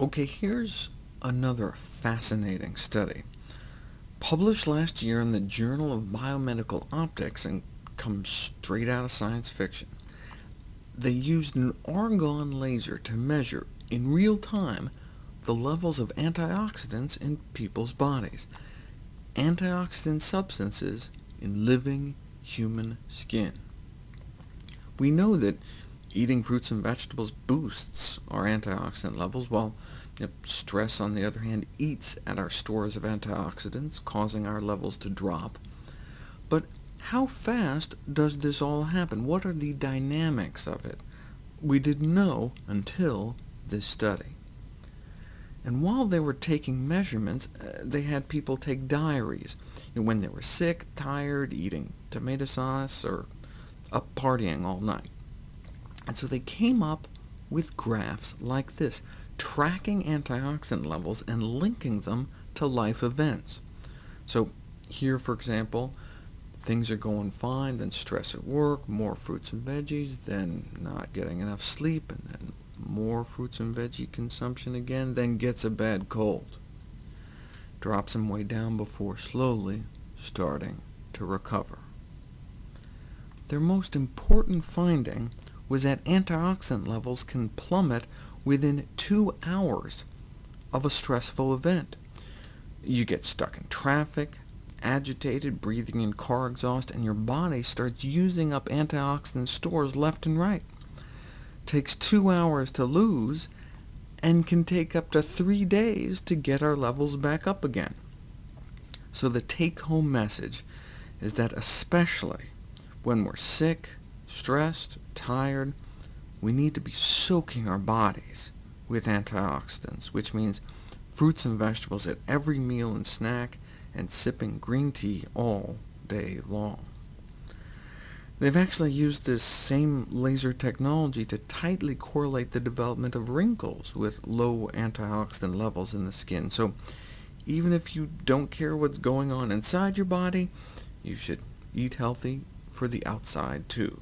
OK, here's another fascinating study. Published last year in the Journal of Biomedical Optics, and comes straight out of science fiction. They used an argon laser to measure, in real time, the levels of antioxidants in people's bodies, antioxidant substances in living human skin. We know that eating fruits and vegetables boosts our antioxidant levels, while stress, on the other hand, eats at our stores of antioxidants, causing our levels to drop. But how fast does this all happen? What are the dynamics of it? We didn't know until this study. And while they were taking measurements, uh, they had people take diaries you know, when they were sick, tired, eating tomato sauce, or up partying all night. And so they came up with graphs like this, tracking antioxidant levels and linking them to life events. So here, for example, things are going fine, then stress at work, more fruits and veggies, then not getting enough sleep, and then more fruits and veggie consumption again, then gets a bad cold. Drops them way down before slowly starting to recover. Their most important finding was that antioxidant levels can plummet within two hours of a stressful event. You get stuck in traffic, agitated, breathing in car exhaust, and your body starts using up antioxidant stores left and right. takes two hours to lose, and can take up to three days to get our levels back up again. So the take-home message is that especially when we're sick, stressed, tired, we need to be soaking our bodies with antioxidants, which means fruits and vegetables at every meal and snack, and sipping green tea all day long. They've actually used this same laser technology to tightly correlate the development of wrinkles with low antioxidant levels in the skin. So even if you don't care what's going on inside your body, you should eat healthy for the outside too.